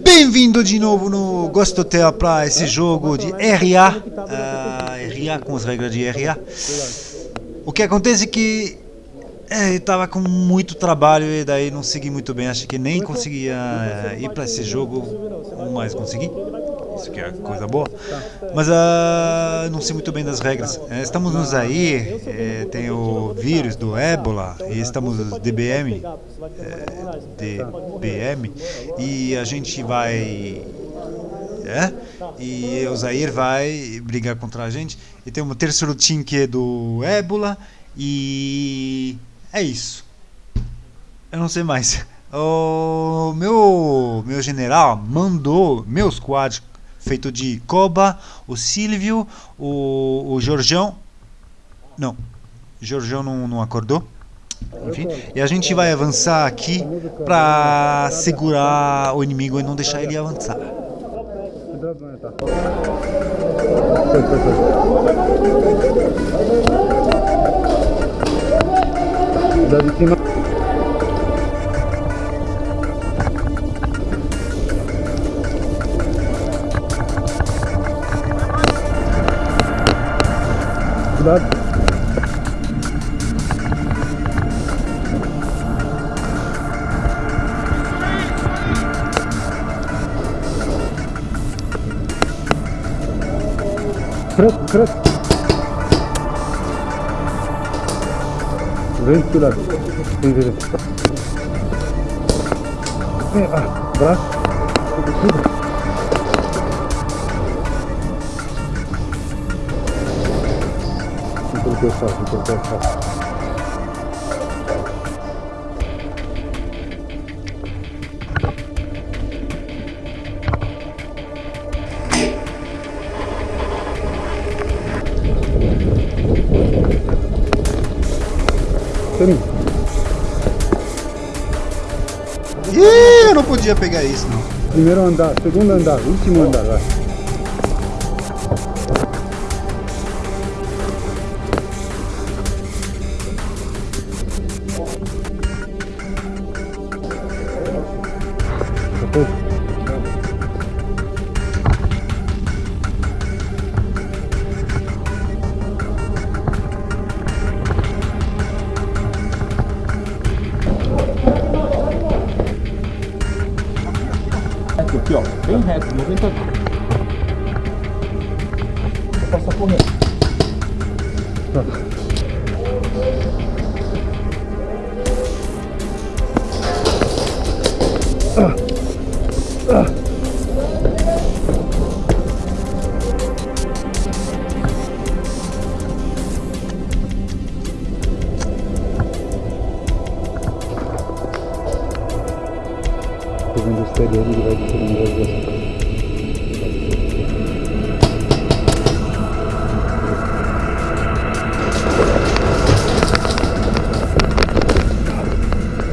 Bem-vindo de novo no Ghost Hotel para esse jogo de RA, uh, RA com as regras de RA. O que acontece é que é, eu tava com muito trabalho e daí não segui muito bem, acho que nem conseguia uh, ir para esse jogo, mas consegui. Isso que é coisa boa. Mas uh, não sei muito bem das regras. É, estamos nos aí, é, tem o vírus do ébola e estamos DBM, é, DBM e a gente vai é? E o Zair vai brigar contra a gente. E tem um terceiro time que é do ébola. E é isso. Eu não sei mais. O meu, meu general mandou meu squad feito de Koba, o Silvio, o, o Jorjão. Não, Jorjão não, não acordou. Enfim, e a gente vai avançar aqui para segurar o inimigo e não deixar ele avançar. Da de cima. だくるくる全然だ全然だあブラッシュ tudo. Vem pelo pescoço, vem pelo pescoço. Tem. Ih, eu não podia pegar isso não. Primeiro andar, segundo andar, último andar, vai. Aqui, ó, bem reto, 90 graus. Vou passar correndo. Tô vendo o exterior ele vai descer no meio dessa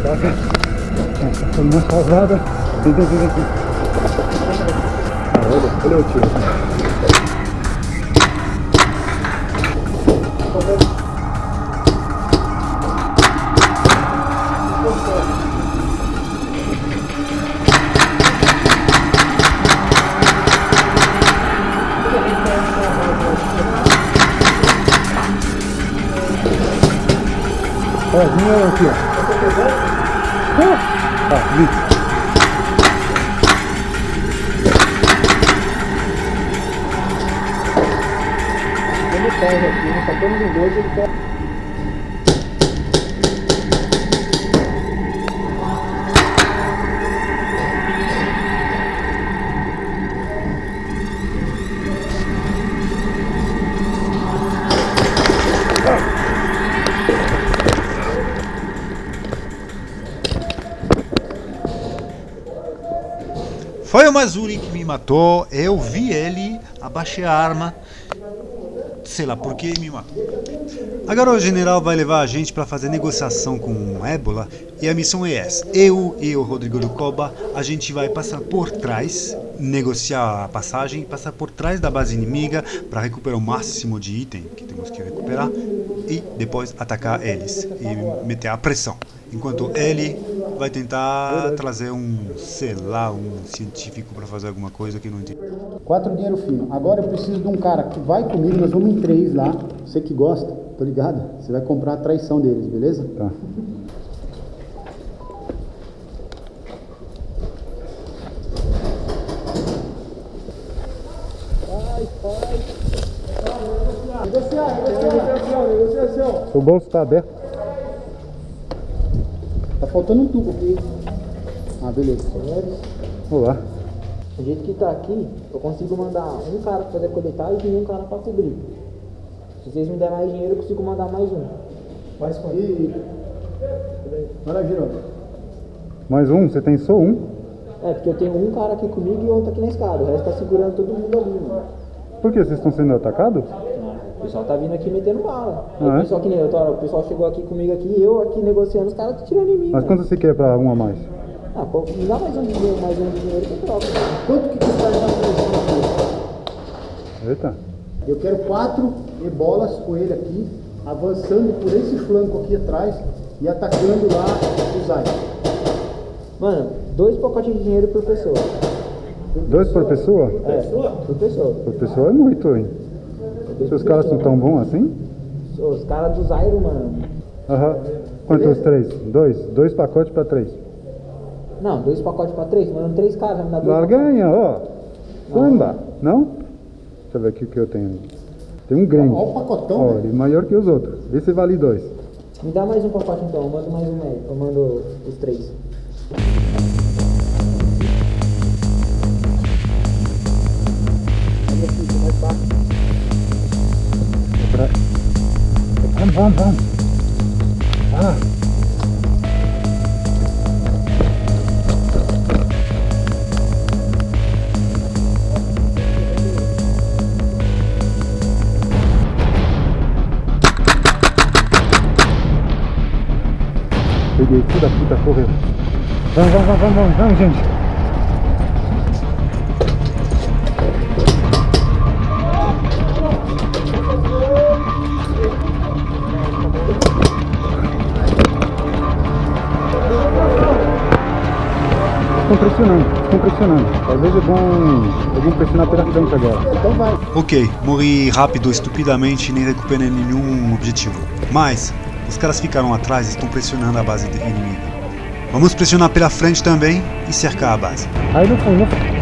Saca? Essa foi uma salvada. Vem, vem, vem, vem. Ah, olha, olha o tiro. Ó, aqui, ó. Vi. Ele pega aqui, tá todo de dois, ele pega. Foi o Mazuri que me matou, eu vi ele, abaixei a arma, sei lá por que me matou. Agora o general vai levar a gente para fazer negociação com o Ébola e a missão é essa. Eu e o Rodrigo do Coba, a gente vai passar por trás, negociar a passagem passar por trás da base inimiga para recuperar o máximo de item que temos que recuperar e depois atacar eles e meter a pressão. Enquanto ele vai tentar trazer um, sei lá, um científico para fazer alguma coisa que não entende. Quatro dinheiro fino. Agora eu preciso de um cara que vai comigo, nós vamos em três lá. Você que gosta, tô ligado? Você vai comprar a traição deles, beleza? Tá. O bolso tá aberto. Faltando um tubo aqui. Ah, beleza. Olá. Do jeito que tá aqui, eu consigo mandar um cara pra fazer coletagem e um cara pra cobrir. Se vocês me derem mais dinheiro, eu consigo mandar mais um. Faz com e... Olha. Mais um? Você tem só um? É, porque eu tenho um cara aqui comigo e outro aqui na escada. O resto tá segurando todo mundo ali, mano. Por que? Vocês estão sendo atacados? O pessoal tá vindo aqui metendo bala. Aí Ah, é? o pessoal que nem eu, tô, o pessoal chegou aqui comigo aqui, eu aqui negociando, os caras tá tirando em mim. Mas mano. quanto você quer pra um a mais? Ah, pô, me dá mais um dinheiro, mais um dinheiro que eu troco. Quanto que custa essa aqui? Eita. Eu quero quatro ebolas com ele aqui, avançando por esse flanco aqui atrás e atacando lá o Zay. Mano, dois pacotes de dinheiro por pessoa. Dois por pessoa? É, por pessoa. Por pessoa é muito, hein? Seus caras são tão bons assim? Os caras do Zairo, mano. Aham. Quantos três? Dois? Dois pacotes pra três. Não, dois pacotes pra três, mano. Três caras, vai me dar dois Larganha, ó. Samba. Não? Deixa eu ver aqui o que eu tenho. Tem um grande. Olha o pacotão, Ó, velho. ele é maior que os outros. Vê se vale dois. Me dá mais um pacote então, eu mando mais um médio. Eu mando os três. Vamos, vamos, vamos. Ah. Peguei, filho da puta, correu. Vamos, vamos, vamos, vamos, vamos, gente. Estão pressionando, estão pressionando. Talvez é bom, é pressionar pela frente agora. Então vai. Ok, morri rápido, estupidamente, nem recuperei nenhum objetivo. Mas, os caras ficaram atrás e estão pressionando a base inimiga. Vamos pressionar pela frente também e cercar a base. Aí no fundo.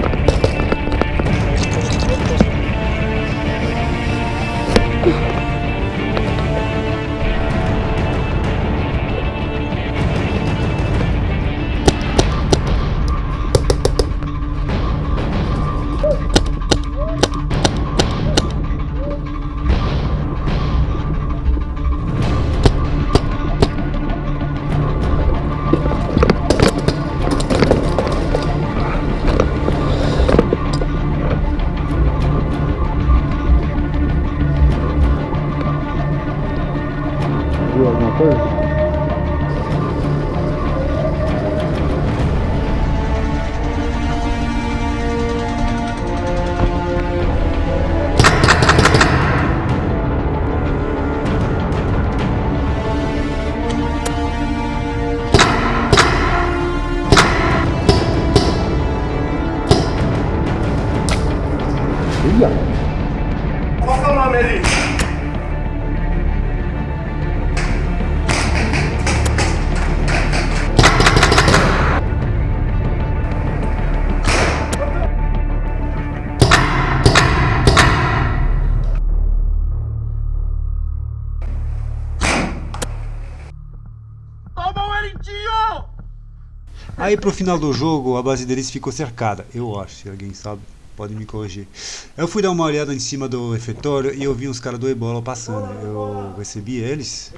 Aí pro final do jogo, a base deles ficou cercada. Eu acho, se alguém sabe, pode me corrigir. Eu fui dar uma olhada em cima do refeitório e eu vi uns caras do Ebola passando. Eu recebi eles,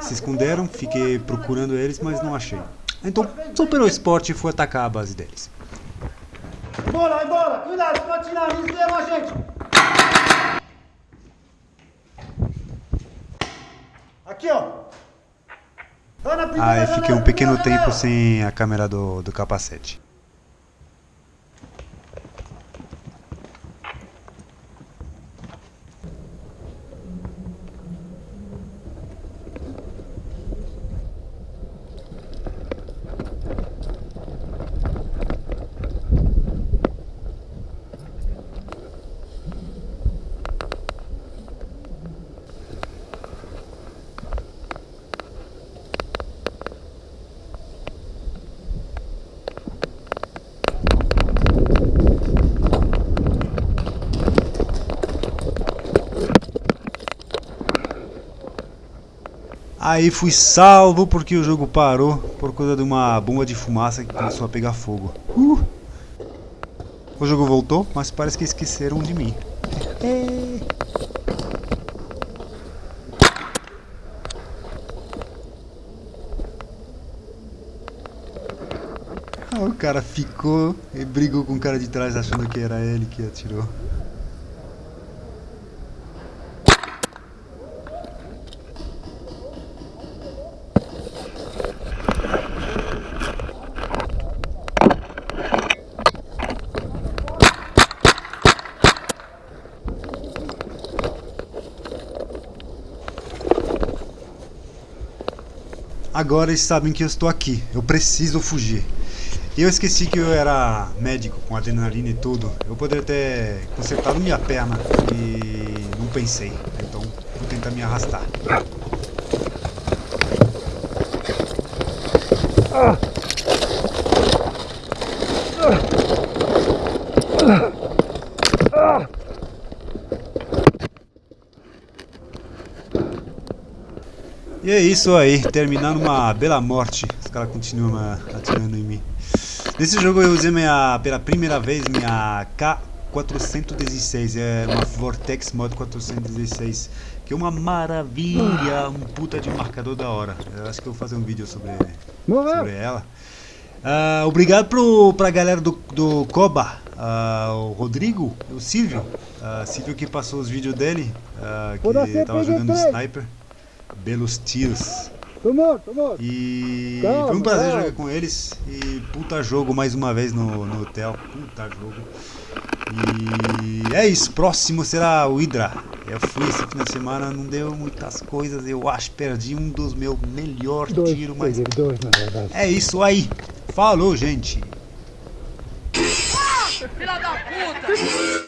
se esconderam, fiquei procurando eles, mas não achei. Então, só pelo esporte fui atacar a base deles. Embora, embora! Cuidado, pode tirar, eles levam a gente! Aqui, ó! Aí fiquei um pequeno primeira tempo sem a câmera do, do capacete. Aí fui salvo porque o jogo parou por causa de uma bomba de fumaça que começou a pegar fogo. Uh! O jogo voltou, mas parece que esqueceram de mim. É. Ah, o cara ficou e brigou com o cara de trás achando que era ele que atirou. Agora eles sabem que eu estou aqui. Eu preciso fugir. Eu esqueci que eu era médico com adrenalina e tudo. Eu poderia ter consertado minha perna e não pensei. Então vou tentar me arrastar. E é isso aí, terminando uma bela morte. Os caras continuam ah, atirando em mim. Nesse jogo eu usei minha, pela primeira vez minha K416, é uma Vortex Mod 416, que é uma maravilha, um puta de marcador da hora. Eu acho que eu vou fazer um vídeo sobre, sobre ela. Uh, obrigado pro, pra galera do, do Coba, uh, o Rodrigo, o Silvio, uh, Silvio que passou os vídeos dele, que tava jogando Sniper, belos tiros. Tomou, tomou. E Calma, foi um prazer calma. jogar com eles. E puta jogo mais uma vez no, no hotel. Puta jogo. E é isso. Próximo será o Hydra. Eu fui esse fim de semana, não deu muitas coisas. Eu acho que perdi um dos meus melhores tiros, mas dois na verdade. é isso aí. Falou, gente. Filha da puta!